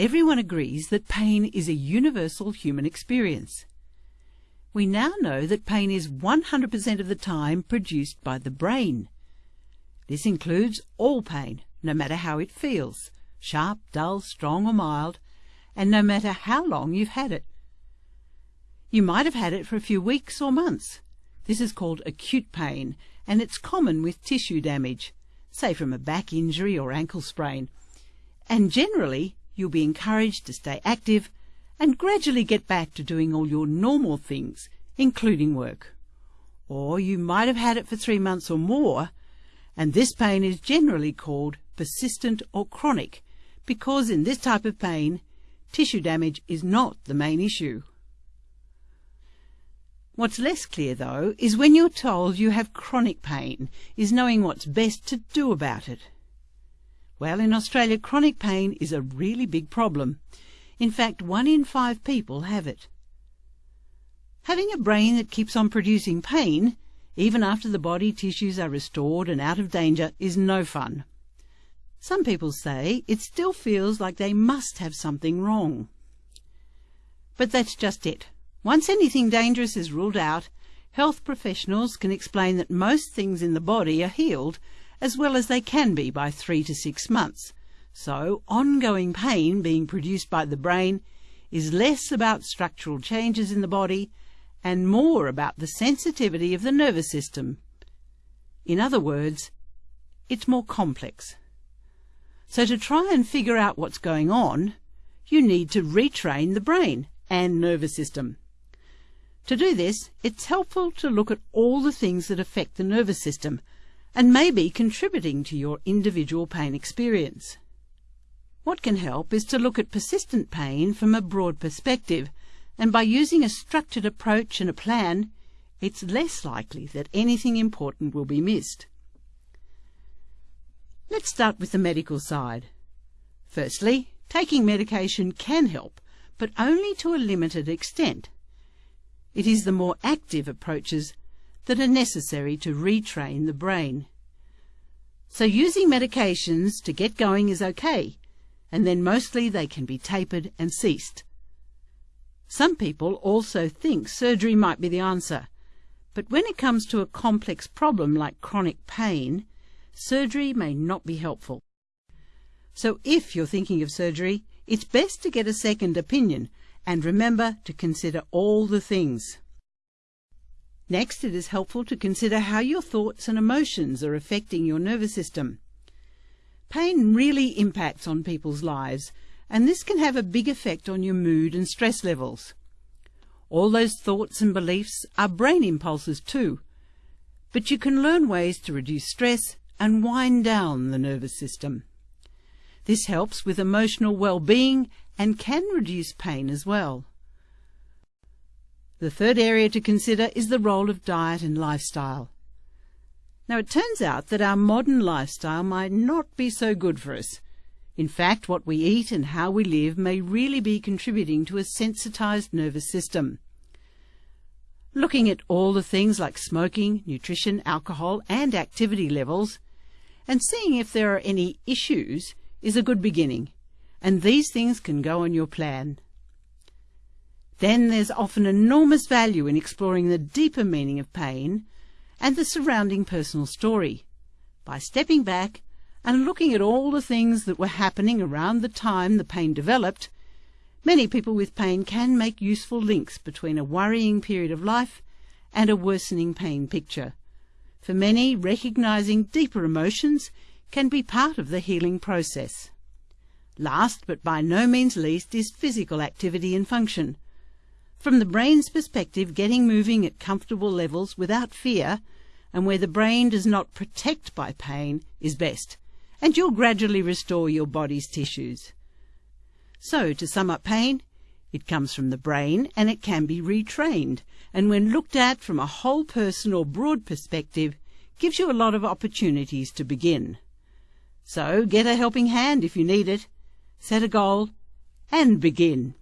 Everyone agrees that pain is a universal human experience. We now know that pain is 100% of the time produced by the brain. This includes all pain, no matter how it feels, sharp, dull, strong or mild, and no matter how long you've had it. You might have had it for a few weeks or months. This is called acute pain, and it's common with tissue damage, say from a back injury or ankle sprain. And generally, you'll be encouraged to stay active and gradually get back to doing all your normal things, including work. Or you might have had it for three months or more, and this pain is generally called persistent or chronic, because in this type of pain, tissue damage is not the main issue. What's less clear, though, is when you're told you have chronic pain, is knowing what's best to do about it. Well, in Australia, chronic pain is a really big problem. In fact, one in five people have it. Having a brain that keeps on producing pain, even after the body tissues are restored and out of danger, is no fun. Some people say it still feels like they must have something wrong. But that's just it. Once anything dangerous is ruled out, health professionals can explain that most things in the body are healed as well as they can be by three to six months. So ongoing pain being produced by the brain is less about structural changes in the body and more about the sensitivity of the nervous system. In other words, it's more complex. So to try and figure out what's going on, you need to retrain the brain and nervous system. To do this, it's helpful to look at all the things that affect the nervous system and may be contributing to your individual pain experience. What can help is to look at persistent pain from a broad perspective, and by using a structured approach and a plan, it's less likely that anything important will be missed. Let's start with the medical side. Firstly, taking medication can help, but only to a limited extent. It is the more active approaches that are necessary to retrain the brain. So using medications to get going is okay, and then mostly they can be tapered and ceased. Some people also think surgery might be the answer, but when it comes to a complex problem like chronic pain, surgery may not be helpful. So if you're thinking of surgery, it's best to get a second opinion and remember to consider all the things. Next, it is helpful to consider how your thoughts and emotions are affecting your nervous system. Pain really impacts on people's lives, and this can have a big effect on your mood and stress levels. All those thoughts and beliefs are brain impulses too, but you can learn ways to reduce stress and wind down the nervous system. This helps with emotional well-being and can reduce pain as well. The third area to consider is the role of diet and lifestyle. Now it turns out that our modern lifestyle might not be so good for us. In fact, what we eat and how we live may really be contributing to a sensitized nervous system. Looking at all the things like smoking, nutrition, alcohol and activity levels, and seeing if there are any issues is a good beginning and these things can go on your plan. Then there's often enormous value in exploring the deeper meaning of pain and the surrounding personal story by stepping back and looking at all the things that were happening around the time the pain developed. Many people with pain can make useful links between a worrying period of life and a worsening pain picture. For many, recognizing deeper emotions can be part of the healing process. Last, but by no means least, is physical activity and function. From the brain's perspective, getting moving at comfortable levels without fear, and where the brain does not protect by pain, is best, and you'll gradually restore your body's tissues. So, to sum up pain, it comes from the brain and it can be retrained, and when looked at from a whole person or broad perspective, gives you a lot of opportunities to begin. So, get a helping hand if you need it set a goal, and begin.